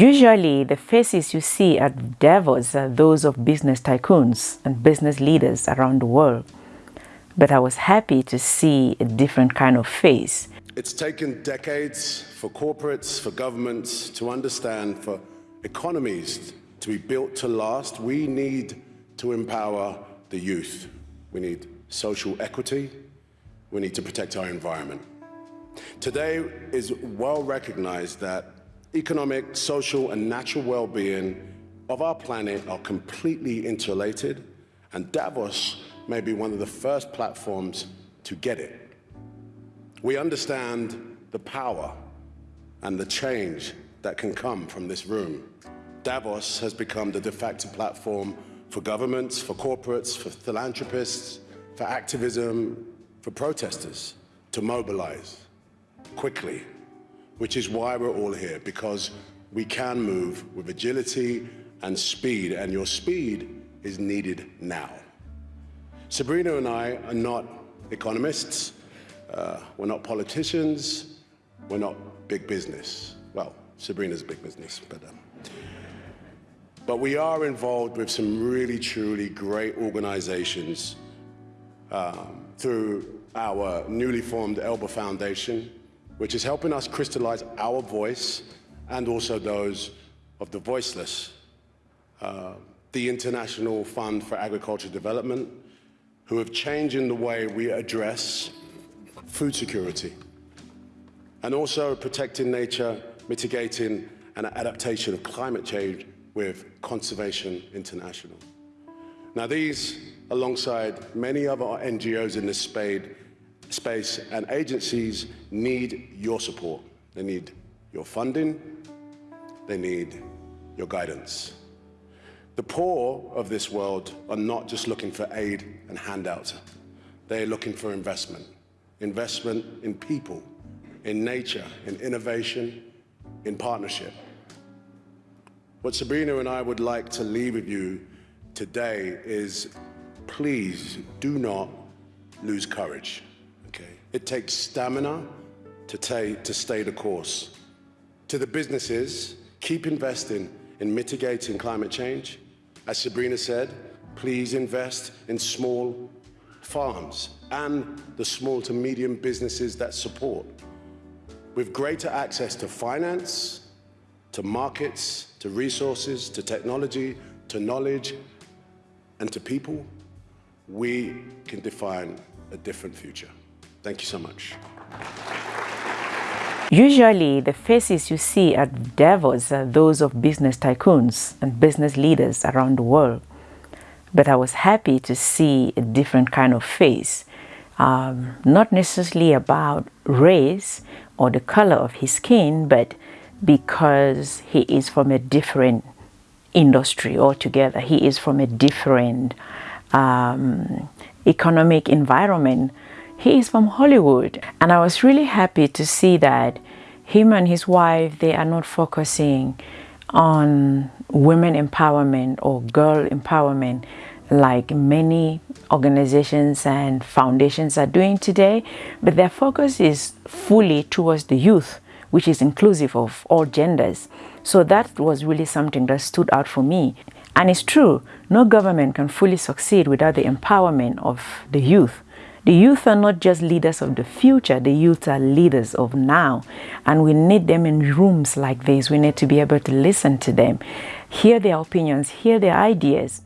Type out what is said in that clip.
Usually, the faces you see at Davos are uh, those of business tycoons and business leaders around the world. But I was happy to see a different kind of face. It's taken decades for corporates, for governments to understand, for economies to be built to last. We need to empower the youth. We need social equity. We need to protect our environment. Today is well recognized that economic, social, and natural well-being of our planet are completely interrelated, and Davos may be one of the first platforms to get it. We understand the power and the change that can come from this room. Davos has become the de facto platform for governments, for corporates, for philanthropists, for activism, for protesters to mobilize quickly, which is why we're all here, because we can move with agility and speed, and your speed is needed now. Sabrina and I are not economists, uh, we're not politicians, we're not big business. Well, Sabrina's big business, but um, but we are involved with some really, truly great organizations um, through our newly formed Elba Foundation, which is helping us crystallize our voice and also those of the voiceless. Uh, the International Fund for Agricultural Development, who have changed in the way we address food security and also protecting nature, mitigating and adaptation of climate change with Conservation International. Now these, alongside many other NGOs in this space and agencies, need your support. They need your funding, they need your guidance. The poor of this world are not just looking for aid and handouts. They're looking for investment. Investment in people, in nature, in innovation, in partnership. What Sabrina and I would like to leave with you today is please do not lose courage. Okay? It takes stamina to, to stay the course. To the businesses, keep investing in mitigating climate change. As Sabrina said, please invest in small farms and the small to medium businesses that support. With greater access to finance, to markets, to resources, to technology, to knowledge, and to people, we can define a different future. Thank you so much. Usually, the faces you see at Davos are those of business tycoons and business leaders around the world. But I was happy to see a different kind of face, um, not necessarily about race or the color of his skin, but because he is from a different industry altogether. He is from a different um, economic environment. He is from Hollywood. And I was really happy to see that him and his wife, they are not focusing on women empowerment or girl empowerment like many organizations and foundations are doing today, but their focus is fully towards the youth which is inclusive of all genders. So that was really something that stood out for me. And it's true, no government can fully succeed without the empowerment of the youth. The youth are not just leaders of the future, the youth are leaders of now. And we need them in rooms like this. We need to be able to listen to them, hear their opinions, hear their ideas.